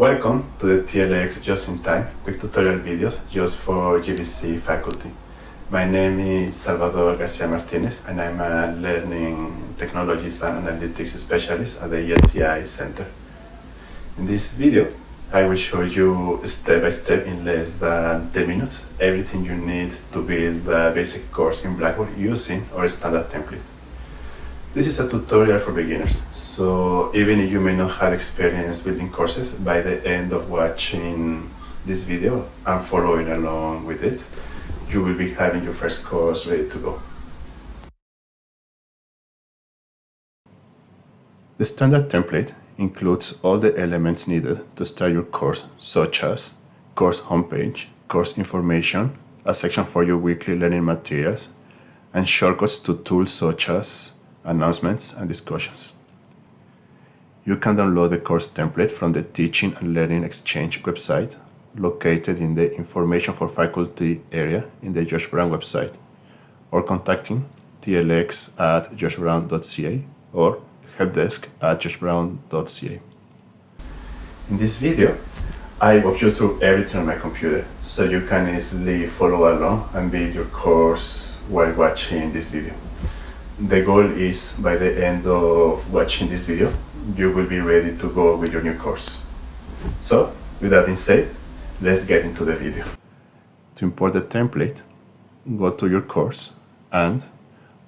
Welcome to the TLX Just in Time quick tutorial videos just for GBC faculty. My name is Salvador Garcia Martinez and I'm a Learning Technologies and Analytics Specialist at the ELTI Center. In this video, I will show you step by step in less than 10 minutes everything you need to build a basic course in Blackboard using our standard template. This is a tutorial for beginners, so even if you may not have experience building courses, by the end of watching this video and following along with it, you will be having your first course ready to go. The standard template includes all the elements needed to start your course, such as course homepage, course information, a section for your weekly learning materials, and shortcuts to tools such as announcements, and discussions. You can download the course template from the Teaching and Learning Exchange website located in the Information for Faculty area in the George Brown website or contacting tlx at georgebrown.ca or helpdesk at georgebrown.ca. In this video, I walk you through everything on my computer so you can easily follow along and build your course while watching this video the goal is by the end of watching this video, you will be ready to go with your new course. So, with that being said, let's get into the video. To import the template, go to your course and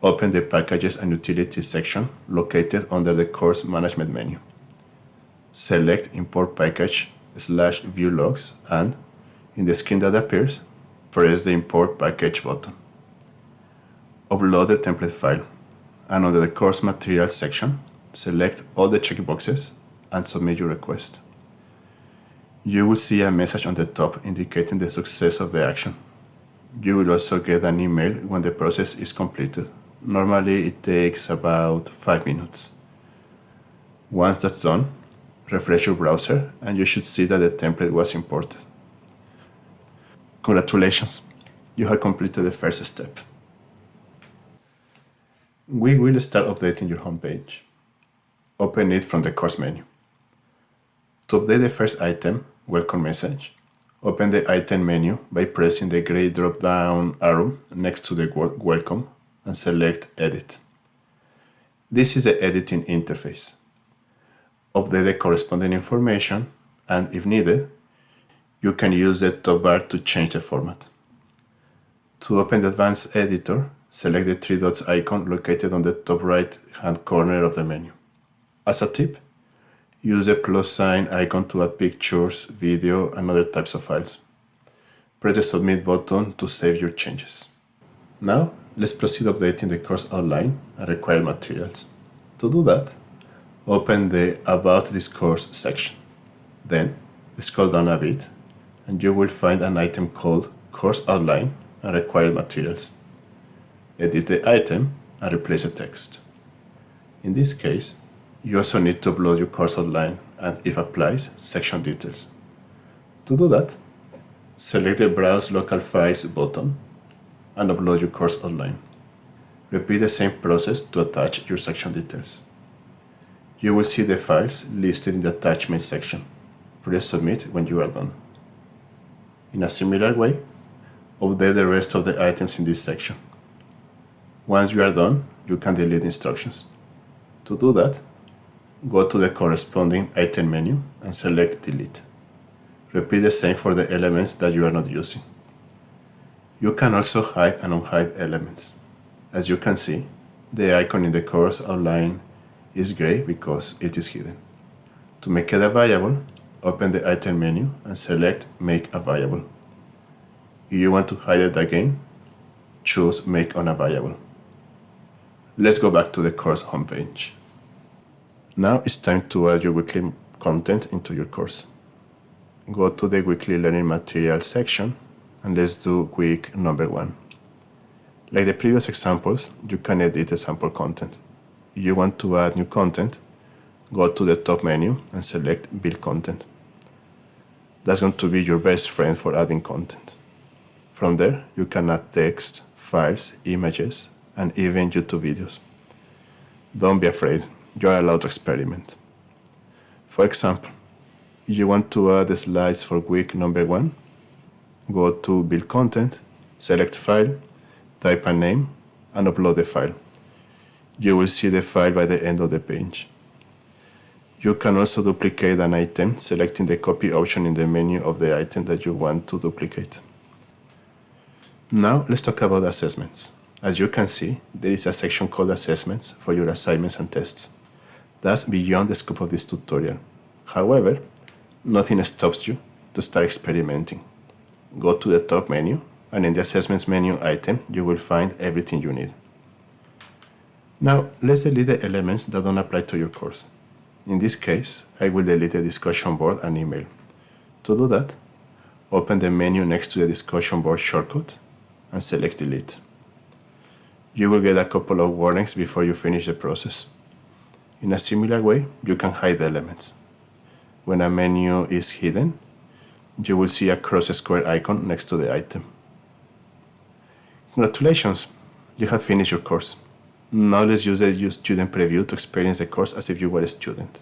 open the Packages and Utilities section located under the Course Management menu. Select Import Package slash View Logs and, in the screen that appears, press the Import Package button. Upload the template file and under the course materials section, select all the checkboxes and submit your request. You will see a message on the top indicating the success of the action. You will also get an email when the process is completed. Normally it takes about 5 minutes. Once that's done, refresh your browser and you should see that the template was imported. Congratulations, you have completed the first step we will start updating your homepage. Open it from the course menu. To update the first item, welcome message, open the item menu by pressing the gray drop-down arrow next to the word welcome and select edit. This is the editing interface. Update the corresponding information and if needed, you can use the top bar to change the format. To open the advanced editor, select the three dots icon located on the top right hand corner of the menu. As a tip, use the plus sign icon to add pictures, video and other types of files. Press the submit button to save your changes. Now, let's proceed updating the course outline and required materials. To do that, open the About this course section. Then, scroll down a bit and you will find an item called Course Outline and Required Materials edit the item and replace the text. In this case, you also need to upload your course outline and, if applies, section details. To do that, select the Browse Local Files button and upload your course outline. Repeat the same process to attach your section details. You will see the files listed in the attachment section. Press Submit when you are done. In a similar way, update the rest of the items in this section. Once you are done, you can delete instructions. To do that, go to the corresponding item menu and select Delete. Repeat the same for the elements that you are not using. You can also hide and unhide elements. As you can see, the icon in the course outline is gray because it is hidden. To make it available, open the item menu and select Make Available. If you want to hide it again, choose Make Unavailable. Let's go back to the course homepage. Now it's time to add your weekly content into your course. Go to the weekly learning materials section and let's do week number one. Like the previous examples, you can edit the sample content. If you want to add new content, go to the top menu and select Build Content. That's going to be your best friend for adding content. From there, you can add text, files, images, and even YouTube videos. Don't be afraid, you are allowed to experiment. For example, If you want to add the slides for week number one, go to Build Content, select File, type a name, and upload the file. You will see the file by the end of the page. You can also duplicate an item, selecting the copy option in the menu of the item that you want to duplicate. Now let's talk about assessments. As you can see, there is a section called Assessments for your assignments and tests. That's beyond the scope of this tutorial. However, nothing stops you to start experimenting. Go to the top menu, and in the Assessments menu item, you will find everything you need. Now, let's delete the elements that don't apply to your course. In this case, I will delete the discussion board and email. To do that, open the menu next to the discussion board shortcut and select delete. You will get a couple of warnings before you finish the process. In a similar way, you can hide the elements. When a menu is hidden, you will see a cross square icon next to the item. Congratulations, you have finished your course. Now let's use the student preview to experience the course as if you were a student.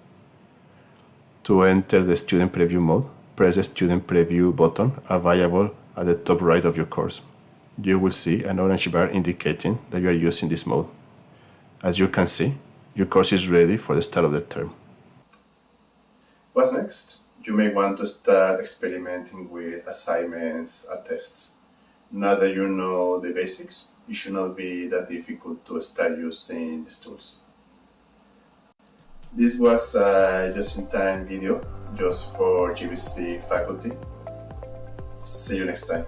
To enter the student preview mode, press the student preview button available at the top right of your course. You will see an orange bar indicating that you are using this mode. As you can see, your course is ready for the start of the term. What's next? You may want to start experimenting with assignments or tests. Now that you know the basics, it should not be that difficult to start using these tools. This was a just-in-time video just for GBC faculty. See you next time.